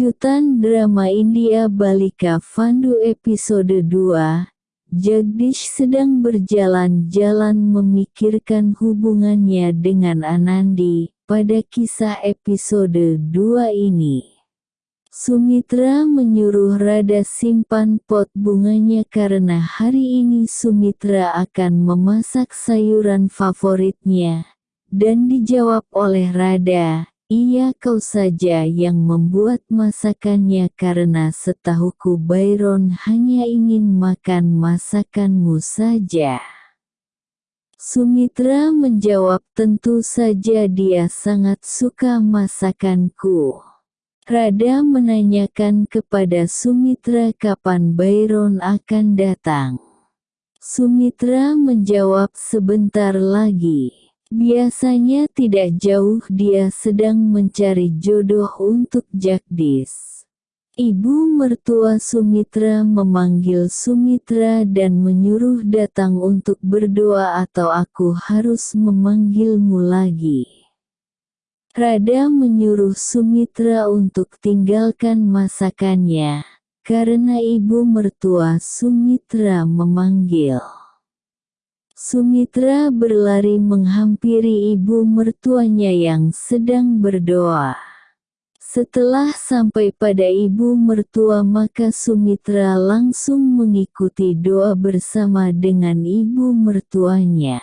Lanjutan drama India Balika Fandu episode 2, Jagdish sedang berjalan-jalan memikirkan hubungannya dengan Anandi, pada kisah episode 2 ini. Sumitra menyuruh Rada simpan pot bunganya karena hari ini Sumitra akan memasak sayuran favoritnya, dan dijawab oleh Rada, Iya kau saja yang membuat masakannya karena setahuku Byron hanya ingin makan masakanmu saja. Sumitra menjawab tentu saja dia sangat suka masakanku. Rada menanyakan kepada Sumitra kapan Byron akan datang. Sumitra menjawab sebentar lagi. Biasanya tidak jauh dia sedang mencari jodoh untuk Jagdis. Ibu mertua Sumitra memanggil Sumitra dan menyuruh datang untuk berdoa atau aku harus memanggilmu lagi. Rada menyuruh Sumitra untuk tinggalkan masakannya, karena ibu mertua Sumitra memanggil. Sumitra berlari menghampiri ibu mertuanya yang sedang berdoa. Setelah sampai pada ibu mertua maka Sumitra langsung mengikuti doa bersama dengan ibu mertuanya.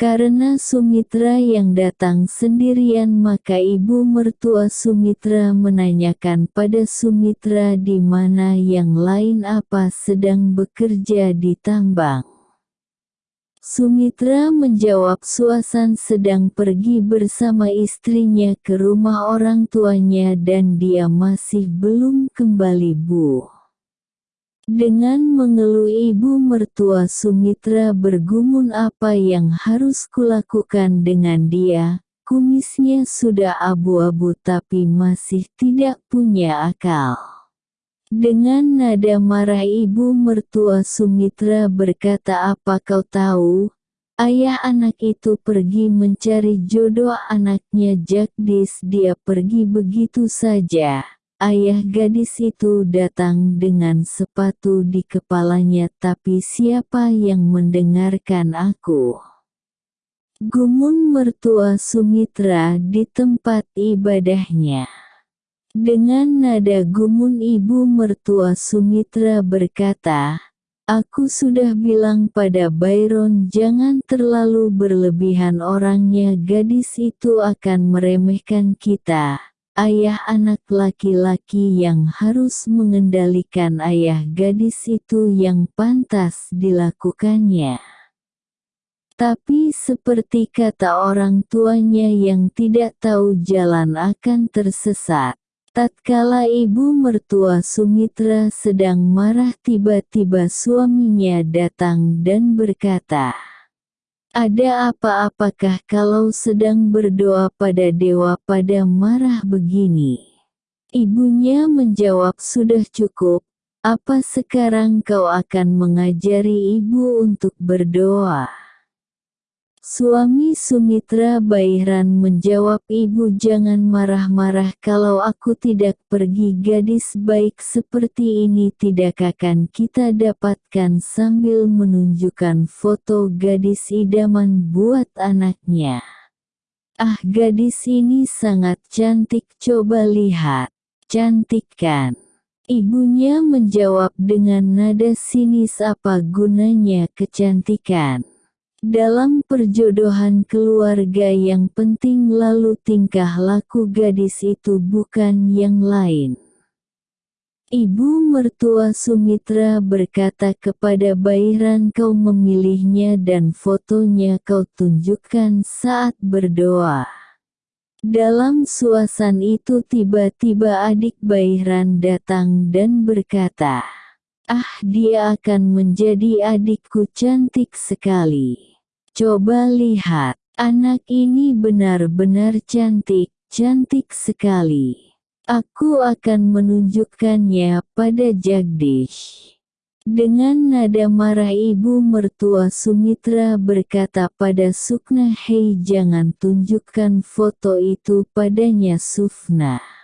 Karena Sumitra yang datang sendirian maka ibu mertua Sumitra menanyakan pada Sumitra di mana yang lain apa sedang bekerja di tambang. Sumitra menjawab Suasan sedang pergi bersama istrinya ke rumah orang tuanya dan dia masih belum kembali bu. Dengan mengeluh ibu mertua Sumitra bergumun apa yang harus kulakukan dengan dia, kumisnya sudah abu-abu tapi masih tidak punya akal. Dengan nada marah ibu mertua Sumitra berkata apa kau tahu? Ayah anak itu pergi mencari jodoh anaknya Jagdis dia pergi begitu saja. Ayah gadis itu datang dengan sepatu di kepalanya tapi siapa yang mendengarkan aku? Gumun mertua Sumitra di tempat ibadahnya. Dengan nada gumun ibu mertua Sumitra berkata, Aku sudah bilang pada Byron jangan terlalu berlebihan orangnya gadis itu akan meremehkan kita. Ayah anak laki-laki yang harus mengendalikan ayah gadis itu yang pantas dilakukannya. Tapi seperti kata orang tuanya yang tidak tahu jalan akan tersesat. Tatkala ibu mertua Sumitra sedang marah tiba-tiba suaminya datang dan berkata, Ada apa-apakah kalau sedang berdoa pada dewa pada marah begini? Ibunya menjawab sudah cukup, apa sekarang kau akan mengajari ibu untuk berdoa? Suami Sumitra Bairan menjawab ibu jangan marah-marah kalau aku tidak pergi gadis baik seperti ini tidak akan kita dapatkan sambil menunjukkan foto gadis idaman buat anaknya. Ah gadis ini sangat cantik coba lihat, cantik kan? Ibunya menjawab dengan nada sinis apa gunanya kecantikan. Dalam perjodohan keluarga yang penting lalu tingkah laku gadis itu bukan yang lain. Ibu mertua Sumitra berkata kepada Bairan kau memilihnya dan fotonya kau tunjukkan saat berdoa. Dalam suasan itu tiba-tiba adik Bairan datang dan berkata, Ah dia akan menjadi adikku cantik sekali. Coba lihat, anak ini benar-benar cantik, cantik sekali. Aku akan menunjukkannya pada Jagdish. Dengan nada marah ibu mertua Sumitra berkata pada Sukna Hei jangan tunjukkan foto itu padanya Sufna.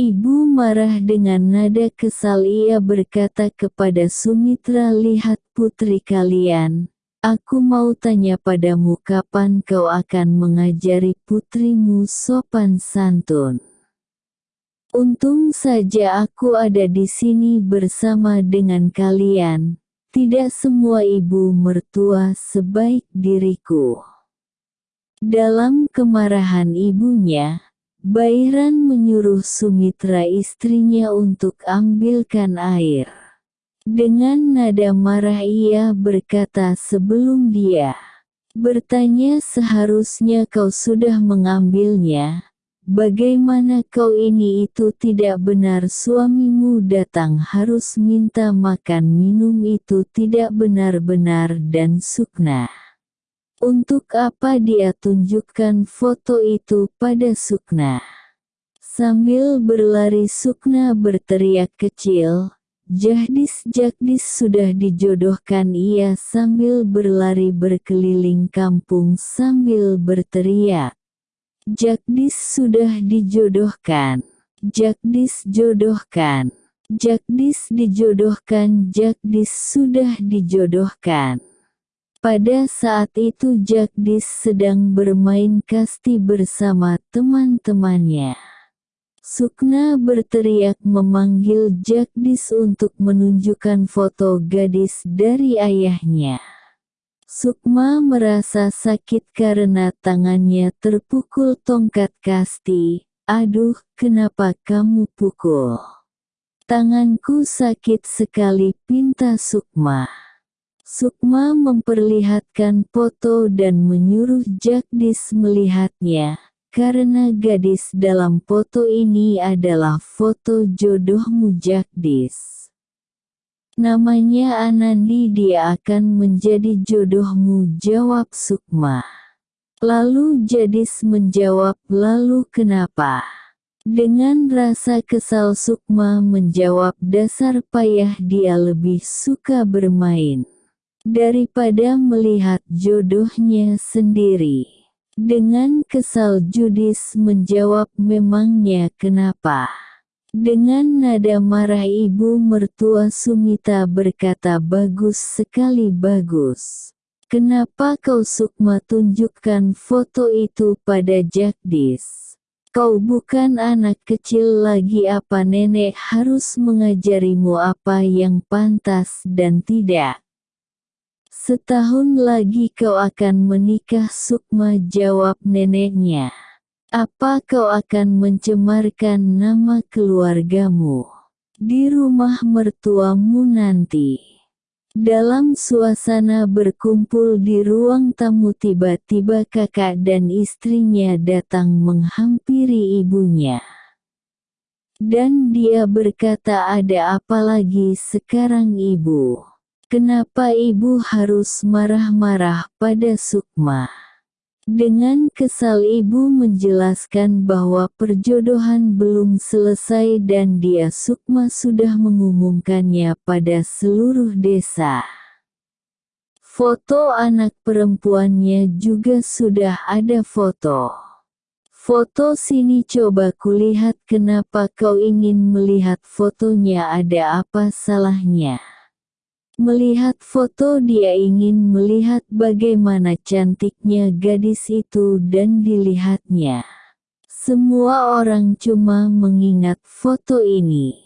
Ibu marah dengan nada kesal ia berkata kepada Sumitra lihat putri kalian, aku mau tanya padamu kapan kau akan mengajari putrimu sopan santun. Untung saja aku ada di sini bersama dengan kalian, tidak semua ibu mertua sebaik diriku. Dalam kemarahan ibunya, Bairan menyuruh Sumitra istrinya untuk ambilkan air. Dengan nada marah ia berkata sebelum dia bertanya seharusnya kau sudah mengambilnya, bagaimana kau ini itu tidak benar suamimu datang harus minta makan minum itu tidak benar-benar dan sukna. Untuk apa dia tunjukkan foto itu pada Sukna? Sambil berlari Sukna berteriak kecil, Jahdis Jagdis sudah dijodohkan ia sambil berlari berkeliling kampung sambil berteriak. Jagdis sudah dijodohkan. Jagdis jodohkan. Jagdis dijodohkan. Jagdis sudah dijodohkan. Pada saat itu Jagdis sedang bermain kasti bersama teman-temannya. Sukna berteriak memanggil Jagdis untuk menunjukkan foto gadis dari ayahnya. Sukma merasa sakit karena tangannya terpukul tongkat kasti. Aduh, kenapa kamu pukul? Tanganku sakit sekali pinta Sukma. Sukma memperlihatkan foto dan menyuruh Jagdis melihatnya, karena gadis dalam foto ini adalah foto jodohmu Jagdis. Namanya Anandi dia akan menjadi jodohmu jawab Sukma. Lalu Jadis menjawab lalu kenapa? Dengan rasa kesal Sukma menjawab dasar payah dia lebih suka bermain daripada melihat jodohnya sendiri. Dengan kesal Judis menjawab memangnya kenapa. Dengan nada marah ibu mertua Sumita berkata bagus sekali bagus. Kenapa kau Sukma tunjukkan foto itu pada Jagdis? Kau bukan anak kecil lagi apa nenek harus mengajarimu apa yang pantas dan tidak. Setahun lagi kau akan menikah Sukma jawab neneknya. Apa kau akan mencemarkan nama keluargamu di rumah mertuamu nanti? Dalam suasana berkumpul di ruang tamu tiba-tiba kakak dan istrinya datang menghampiri ibunya. Dan dia berkata ada apa lagi sekarang ibu? Kenapa ibu harus marah-marah pada Sukma? Dengan kesal ibu menjelaskan bahwa perjodohan belum selesai dan dia Sukma sudah mengumumkannya pada seluruh desa. Foto anak perempuannya juga sudah ada foto. Foto sini coba kulihat kenapa kau ingin melihat fotonya ada apa salahnya. Melihat foto dia ingin melihat bagaimana cantiknya gadis itu dan dilihatnya. Semua orang cuma mengingat foto ini.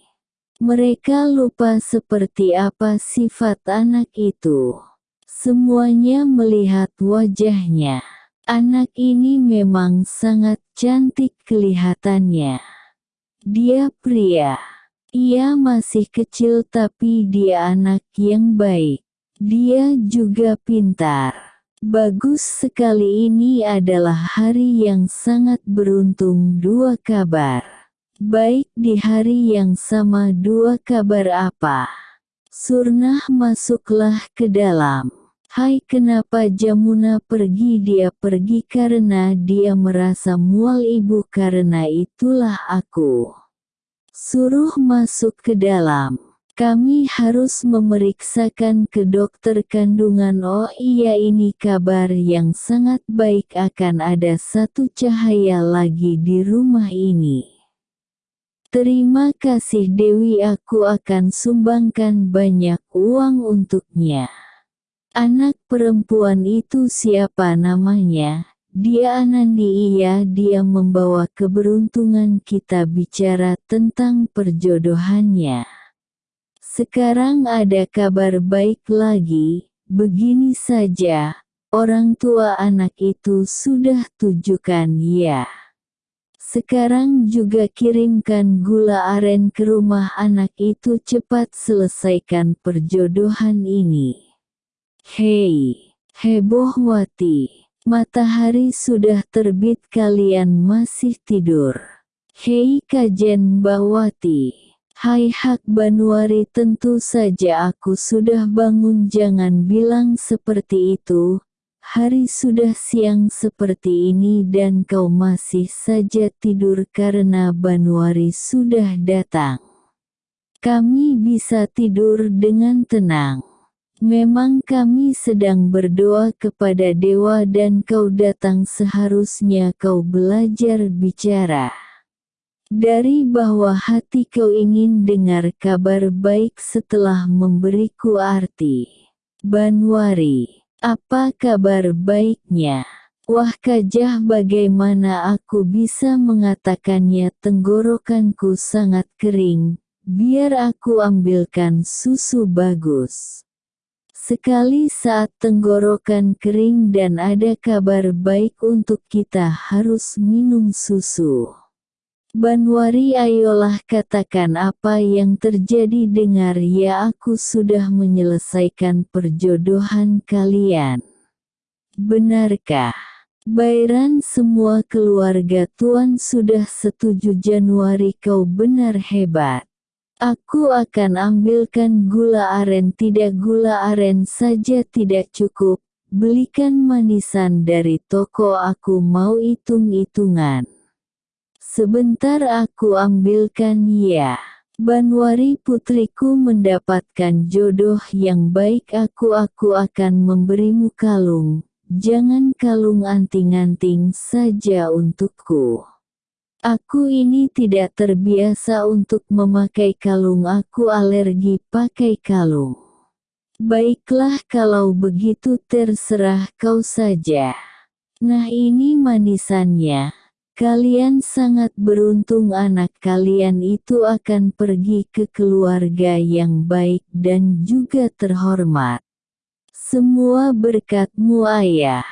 Mereka lupa seperti apa sifat anak itu. Semuanya melihat wajahnya. Anak ini memang sangat cantik kelihatannya. Dia pria. Ia masih kecil tapi dia anak yang baik. Dia juga pintar. Bagus sekali ini adalah hari yang sangat beruntung dua kabar. Baik di hari yang sama dua kabar apa? Surnah masuklah ke dalam. Hai kenapa Jamuna pergi dia pergi karena dia merasa mual ibu karena itulah aku. Suruh masuk ke dalam. Kami harus memeriksakan ke dokter kandungan oh iya ini kabar yang sangat baik akan ada satu cahaya lagi di rumah ini. Terima kasih Dewi aku akan sumbangkan banyak uang untuknya. Anak perempuan itu siapa namanya? Dia Anandi iya dia membawa keberuntungan kita bicara tentang perjodohannya. Sekarang ada kabar baik lagi, begini saja, orang tua anak itu sudah tujukan ya. Sekarang juga kirimkan gula aren ke rumah anak itu cepat selesaikan perjodohan ini. Hei, hebohwati. Matahari sudah terbit kalian masih tidur. Hei kajen Bawati. Hai Hak Banuari tentu saja aku sudah bangun jangan bilang seperti itu. Hari sudah siang seperti ini dan kau masih saja tidur karena Banuari sudah datang. Kami bisa tidur dengan tenang. Memang kami sedang berdoa kepada dewa dan kau datang seharusnya kau belajar bicara. Dari bawah hati kau ingin dengar kabar baik setelah memberiku arti. Banwari, apa kabar baiknya? Wah kajah bagaimana aku bisa mengatakannya tenggorokanku sangat kering, biar aku ambilkan susu bagus. Sekali saat tenggorokan kering dan ada kabar baik untuk kita harus minum susu. Banwari ayolah katakan apa yang terjadi dengar ya aku sudah menyelesaikan perjodohan kalian. Benarkah? Bairan semua keluarga tuan sudah setuju Januari kau benar hebat. Aku akan ambilkan gula aren tidak gula aren saja tidak cukup, belikan manisan dari toko aku mau hitung-hitungan. Sebentar aku ambilkan ya. Banwari putriku mendapatkan jodoh yang baik aku aku akan memberimu kalung, jangan kalung anting-anting saja untukku. Aku ini tidak terbiasa untuk memakai kalung aku alergi pakai kalung. Baiklah kalau begitu terserah kau saja. Nah ini manisannya. Kalian sangat beruntung anak kalian itu akan pergi ke keluarga yang baik dan juga terhormat. Semua berkatmu ayah.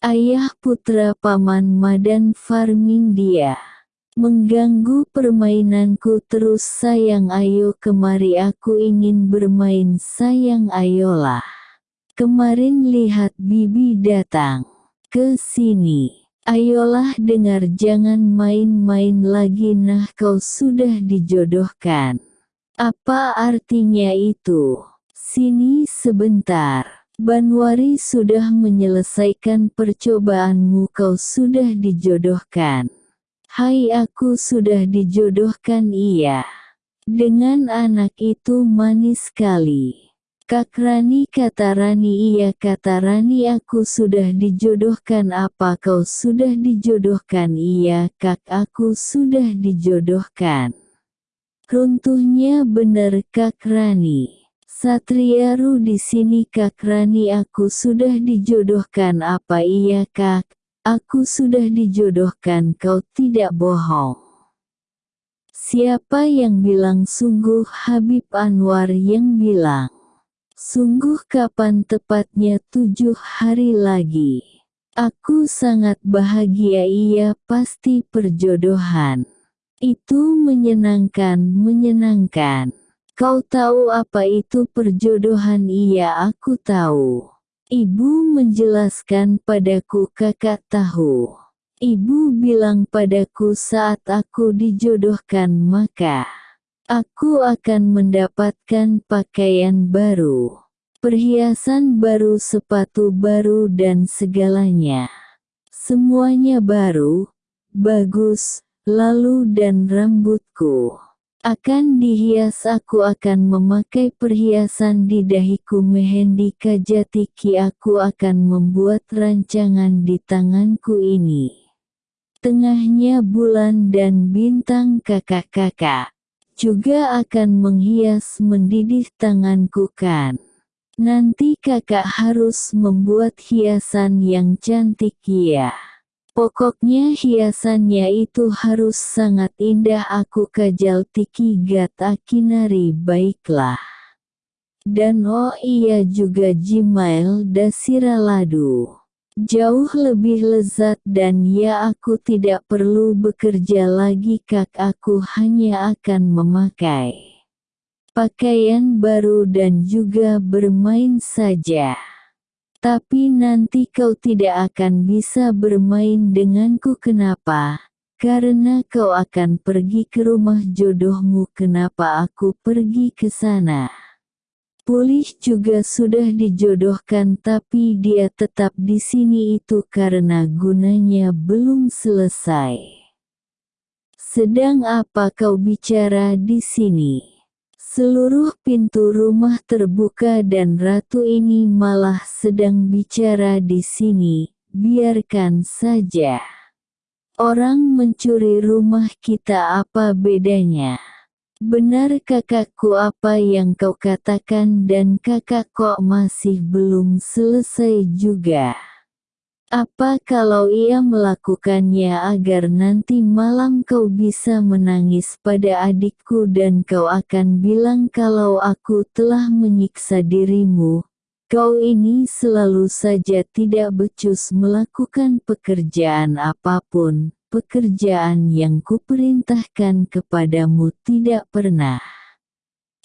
Ayah putra paman Madan Farming dia. Mengganggu permainanku terus sayang ayo kemari aku ingin bermain sayang ayolah. Kemarin lihat bibi datang. Ke sini. Ayolah dengar jangan main-main lagi nah kau sudah dijodohkan. Apa artinya itu? Sini sebentar. Banwari sudah menyelesaikan percobaanmu kau sudah dijodohkan. Hai aku sudah dijodohkan iya. Dengan anak itu manis sekali. Kak Rani kata Rani iya kata Rani aku sudah dijodohkan apa kau sudah dijodohkan iya kak aku sudah dijodohkan. Runtuhnya benar Kak Rani. Satriaru di sini Kak Rani aku sudah dijodohkan apa iya Kak? Aku sudah dijodohkan kau tidak bohong. Siapa yang bilang sungguh Habib Anwar yang bilang. Sungguh kapan tepatnya tujuh hari lagi. Aku sangat bahagia iya pasti perjodohan. Itu menyenangkan menyenangkan. Kau tahu apa itu perjodohan iya aku tahu. Ibu menjelaskan padaku kakak tahu. Ibu bilang padaku saat aku dijodohkan maka aku akan mendapatkan pakaian baru, perhiasan baru, sepatu baru dan segalanya. Semuanya baru, bagus, lalu dan rambutku akan dihias aku akan memakai perhiasan di dahiku mehendi kajatiki aku akan membuat rancangan di tanganku ini. tengahnya bulan dan bintang kakak-kakak, juga akan menghias mendidih tanganku kan. Nanti kakak harus membuat hiasan yang cantik ya. Pokoknya hiasannya itu harus sangat indah aku kajal tiki gat akinari baiklah. Dan oh iya juga Jimail Dasira Ladu. Jauh lebih lezat dan ya aku tidak perlu bekerja lagi kak aku hanya akan memakai pakaian baru dan juga bermain saja. Tapi nanti kau tidak akan bisa bermain denganku kenapa? Karena kau akan pergi ke rumah jodohmu kenapa aku pergi ke sana? Pulih juga sudah dijodohkan tapi dia tetap di sini itu karena gunanya belum selesai. Sedang apa kau bicara di sini? Seluruh pintu rumah terbuka dan ratu ini malah sedang bicara di sini, biarkan saja. Orang mencuri rumah kita apa bedanya? Benar kakakku apa yang kau katakan dan kakak kok masih belum selesai juga. Apa kalau ia melakukannya agar nanti malam kau bisa menangis pada adikku dan kau akan bilang kalau aku telah menyiksa dirimu? Kau ini selalu saja tidak becus melakukan pekerjaan apa pun, pekerjaan yang kuperintahkan kepadamu tidak pernah.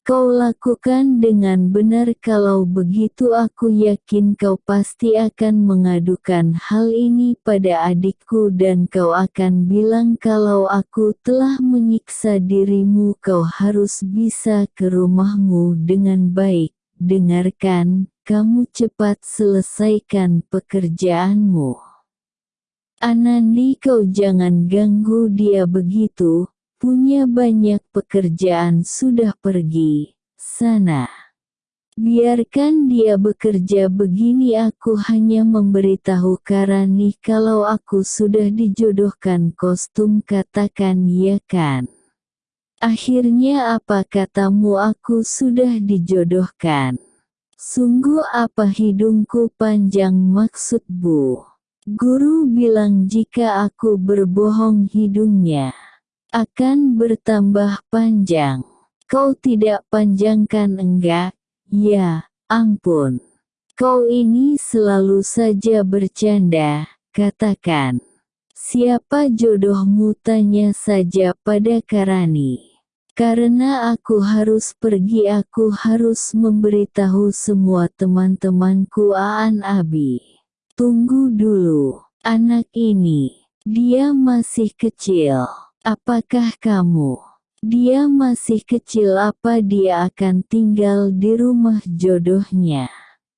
Kau lakukan dengan benar kalau begitu aku yakin kau pasti akan mengadukan hal ini pada adikku dan kau akan bilang kalau aku telah menyiksa dirimu kau harus bisa ke rumahmu dengan baik. Dengarkan, kamu cepat selesaikan pekerjaanmu. Anandi kau jangan ganggu dia begitu, punya banyak pekerjaan sudah pergi, sana. Biarkan dia bekerja begini aku hanya memberitahu Karani kalau aku sudah dijodohkan kostum katakan ya kan. Akhirnya apa katamu aku sudah dijodohkan. Sungguh apa hidungku panjang maksud bu. Guru bilang jika aku berbohong hidungnya akan bertambah panjang. Kau tidak panjangkan enggak? Ya, ampun. Kau ini selalu saja bercanda, katakan. Siapa jodohmu tanya saja pada Karani. Karena aku harus pergi aku harus memberitahu semua teman-temanku Aan Abi. Tunggu dulu, anak ini, dia masih kecil. Apakah kamu? Dia masih kecil apa dia akan tinggal di rumah jodohnya?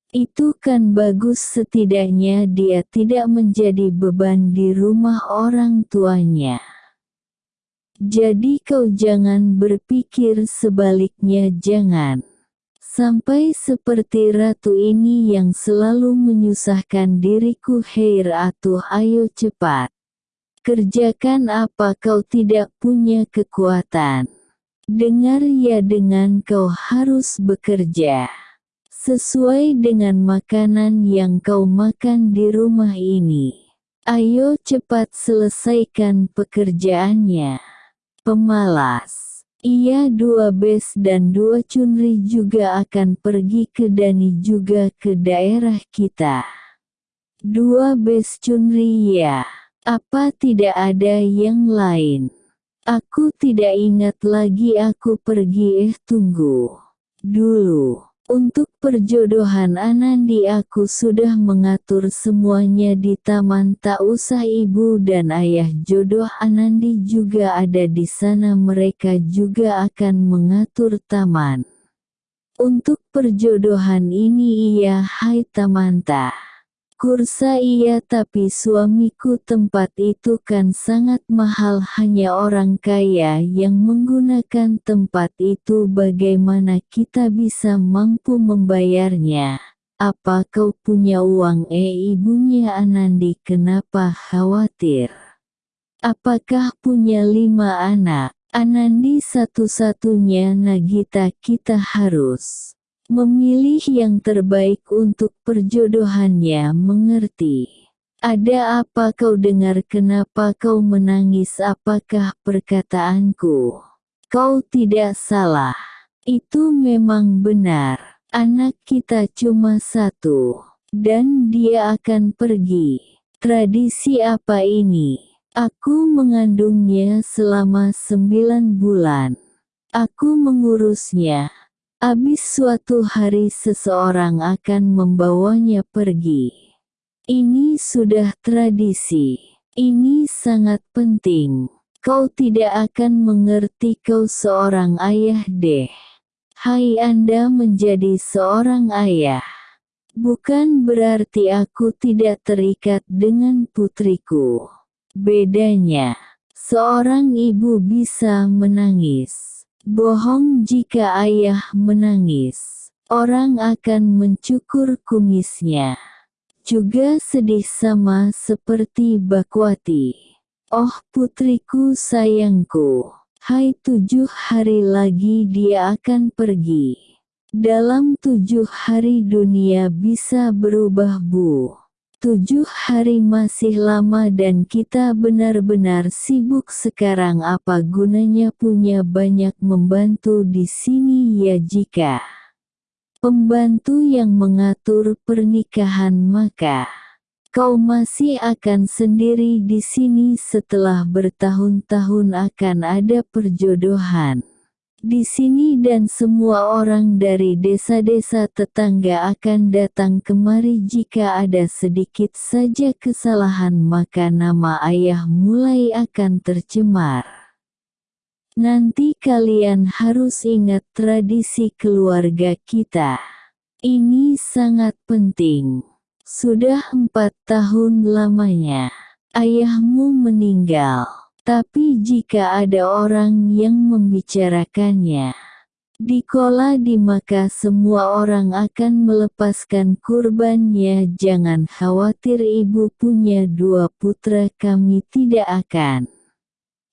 Itu kan bagus setidaknya dia tidak menjadi beban di rumah orang tuanya. Jadi kau jangan berpikir sebaliknya jangan. Sampai seperti ratu ini yang selalu menyusahkan diriku Heir atuh ayo cepat. Kerjakan apa kau tidak punya kekuatan. Dengar ya dengan kau harus bekerja. Sesuai dengan makanan yang kau makan di rumah ini. Ayo cepat selesaikan pekerjaannya. Pemalas. Ia dua bes dan dua cunri juga akan pergi ke Dani juga ke daerah kita. Dua bes cunri ya. Apa tidak ada yang lain? Aku tidak ingat lagi aku pergi eh tunggu. Dulu, untuk perjodohan Anandi aku sudah mengatur semuanya di taman tak usah ibu dan ayah jodoh Anandi juga ada di sana mereka juga akan mengatur taman. Untuk perjodohan ini iya hai Tamanta. Kursa iya tapi suamiku tempat itu kan sangat mahal hanya orang kaya yang menggunakan tempat itu bagaimana kita bisa mampu membayarnya. Apa kau punya uang eh ibunya Anandi kenapa khawatir? Apakah punya lima anak? Anandi satu-satunya Nagita kita harus memilih yang terbaik untuk perjodohannya mengerti. Ada apa kau dengar kenapa kau menangis apakah perkataanku? Kau tidak salah. Itu memang benar. Anak kita cuma satu. Dan dia akan pergi. Tradisi apa ini? Aku mengandungnya selama sembilan bulan. Aku mengurusnya. Abis suatu hari seseorang akan membawanya pergi. Ini sudah tradisi. Ini sangat penting. Kau tidak akan mengerti kau seorang ayah deh. Hai Anda menjadi seorang ayah. Bukan berarti aku tidak terikat dengan putriku. Bedanya, seorang ibu bisa menangis. Bohong jika ayah menangis. Orang akan mencukur kumisnya. Juga sedih sama seperti Bakwati. Oh putriku sayangku. Hai tujuh hari lagi dia akan pergi. Dalam tujuh hari dunia bisa berubah bu. Tujuh hari masih lama dan kita benar-benar sibuk sekarang apa gunanya punya banyak membantu di sini ya jika pembantu yang mengatur pernikahan maka Kau masih akan sendiri di sini setelah bertahun-tahun akan ada perjodohan. Di sini dan semua orang dari desa-desa tetangga akan datang kemari jika ada sedikit saja kesalahan maka nama ayah mulai akan tercemar. Nanti kalian harus ingat tradisi keluarga kita. Ini sangat penting. Sudah empat tahun lamanya, ayahmu meninggal. Tapi jika ada orang yang membicarakannya, di kola di maka semua orang akan melepaskan kurbannya. Jangan khawatir ibu punya dua putra kami tidak akan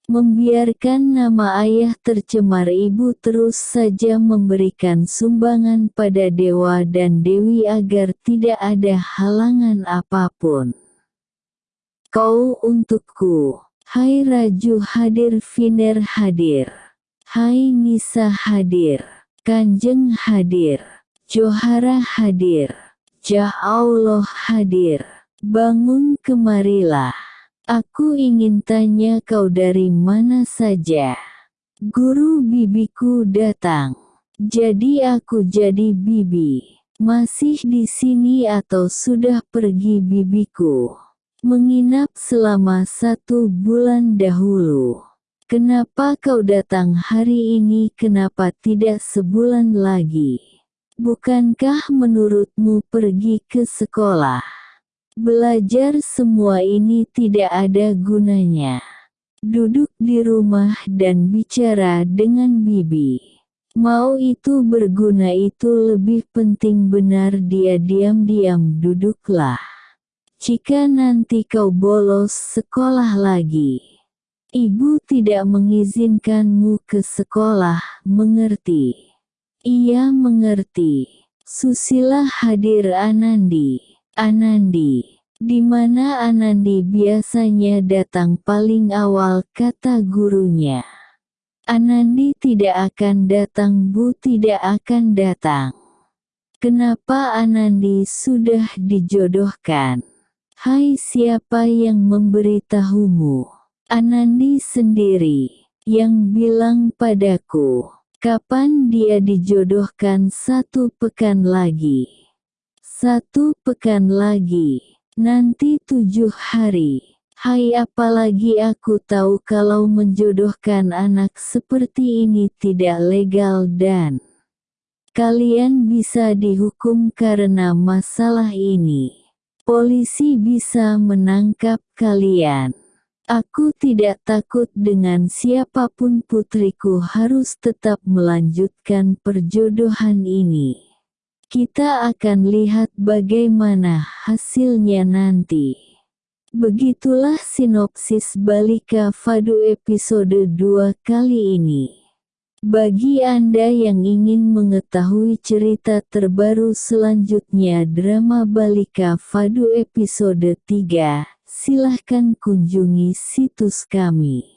membiarkan nama ayah tercemar. Ibu terus saja memberikan sumbangan pada dewa dan dewi agar tidak ada halangan apa pun. Kau untukku, hai Raju hadir Viner hadir, hai Nisa hadir, Kanjeng hadir, Johara hadir, Jah Allah hadir, bangun kemarilah. Aku ingin tanya kau dari mana saja. Guru bibiku datang. Jadi aku jadi bibi. Masih di sini atau sudah pergi bibiku? Menginap selama satu bulan dahulu. Kenapa kau datang hari ini kenapa tidak sebulan lagi? Bukankah menurutmu pergi ke sekolah? Belajar semua ini tidak ada gunanya. Duduk di rumah dan bicara dengan bibi. Mau itu berguna itu lebih penting benar dia diam-diam duduklah. Jika nanti kau bolos sekolah lagi. Ibu tidak mengizinkanmu ke sekolah, mengerti? Ia mengerti. Susila hadir Anandi. Anandi. Di mana Anandi biasanya datang paling awal kata gurunya. Anandi tidak akan datang bu tidak akan datang. Kenapa Anandi sudah dijodohkan? Hai siapa yang memberitahumu? Anandi sendiri, yang bilang padaku, kapan dia dijodohkan satu pekan lagi. Satu pekan lagi, nanti tujuh hari. Hai apalagi aku tahu kalau menjodohkan anak seperti ini tidak legal dan kalian bisa dihukum karena masalah ini. Polisi bisa menangkap kalian. Aku tidak takut dengan siapa pun putriku harus tetap melanjutkan perjodohan ini. Kita akan lihat bagaimana hasilnya nanti. Begitulah sinopsis Balika Fadu episode 2 kali ini. Bagi Anda yang ingin mengetahui cerita terbaru selanjutnya drama Balika Fadu episode 3, silahkan kunjungi situs kami.